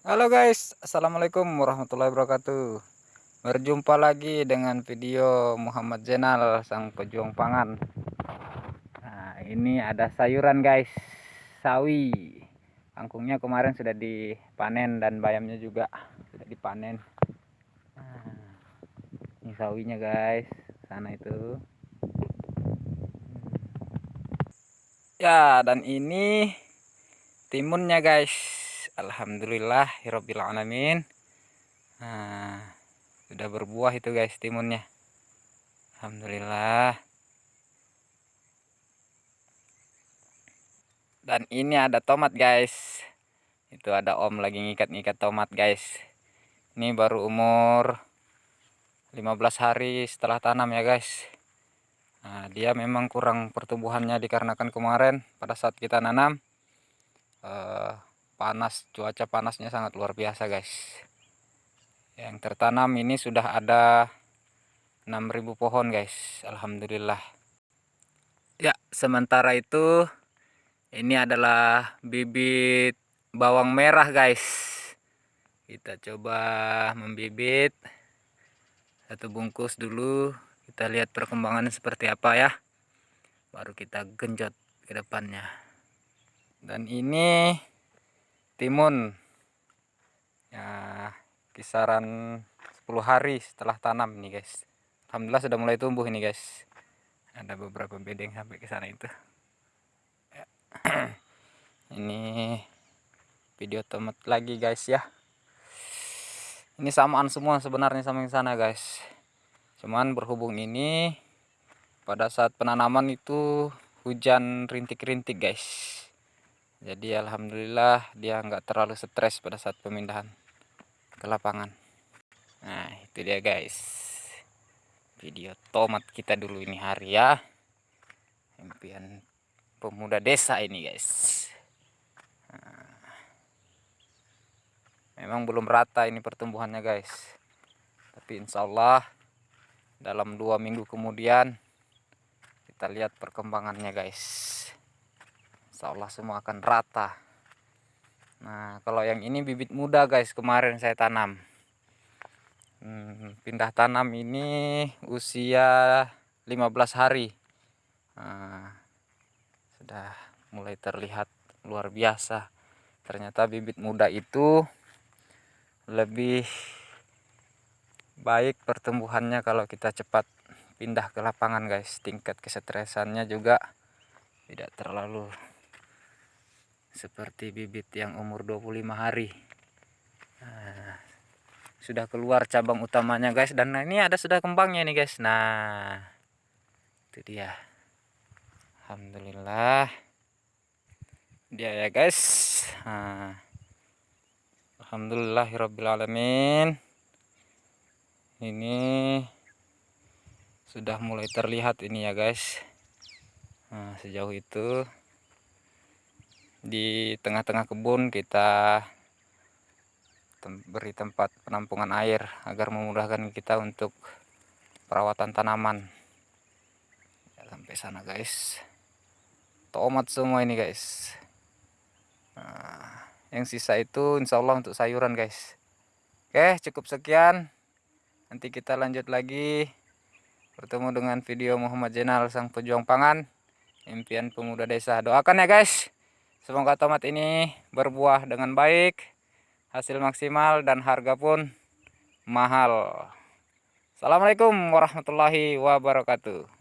Halo guys, Assalamualaikum warahmatullahi wabarakatuh. Berjumpa lagi dengan video Muhammad Jenal Sang Pejuang Pangan. Nah ini ada sayuran guys Sawi. Kangkungnya kemarin sudah dipanen dan bayamnya juga sudah dipanen. Nah, Ini sawinya guys Sana itu. Ya dan ini timunnya guys Alhamdulillah Hirobil Alamin. Nah, sudah berbuah itu guys timunnya. Alhamdulillah. Dan ini ada tomat guys. Itu ada om lagi ngikat-ngikat tomat guys. Ini baru umur 15 hari setelah tanam ya guys. Nah, dia memang kurang pertumbuhannya dikarenakan kemarin pada saat kita nanam uh, panas cuaca panasnya sangat luar biasa guys. Yang tertanam ini sudah ada 6000 pohon guys. Alhamdulillah. Ya sementara itu ini adalah bibit bawang merah guys. Kita coba membibit. Satu bungkus dulu. Kita lihat perkembangannya seperti apa ya. Baru kita genjot ke depannya. Dan ini timun. Ya kisaran 10 hari setelah tanam nih guys. Alhamdulillah sudah mulai tumbuh ini guys. Ada beberapa bedeng sampai ke sana itu. Ya. ini video tomat lagi guys ya. Ini samaan semua sebenarnya sama yang sana guys. Cuman berhubung ini pada saat penanaman itu hujan rintik-rintik guys jadi alhamdulillah dia nggak terlalu stres pada saat pemindahan ke lapangan. Nah itu dia guys. Video tomat kita dulu ini hari ya. Impian pemuda desa ini guys. Nah, memang belum rata ini pertumbuhannya guys. Tapi insya Allah dalam dua minggu kemudian kita lihat perkembangannya guys Insya Allah semua akan rata. Nah kalau yang ini bibit muda guys kemarin saya tanam. Hmm, pindah tanam ini usia 15 hari. Nah, sudah mulai terlihat luar biasa. Ternyata bibit muda itu lebih baik pertumbuhannya kalau kita cepat pindah ke lapangan guys. Tingkat kesetresannya juga tidak terlalu seperti bibit yang umur 25 hari. Nah, sudah keluar cabang utamanya guys. Dan ini ada sudah kembangnya nih guys. Nah itu dia. Alhamdulillah. Dia ya guys. Nah, Alhamdulillahirrabbilalamin ini sudah mulai terlihat ini ya guys. Nah, sejauh itu di tengah-tengah kebun kita beri tempat penampungan air agar memudahkan kita untuk perawatan tanaman. Ya, sampai sana guys. Tomat semua ini guys. Nah, yang sisa itu insya Allah untuk sayuran guys. Oke cukup sekian. Nanti kita lanjut lagi bertemu dengan video Muhammad Jenal sang pejuang pangan impian pemuda desa. Doakan ya guys Semoga tomat ini berbuah dengan baik, hasil maksimal dan harga pun mahal. Assalamualaikum warahmatullahi wabarakatuh.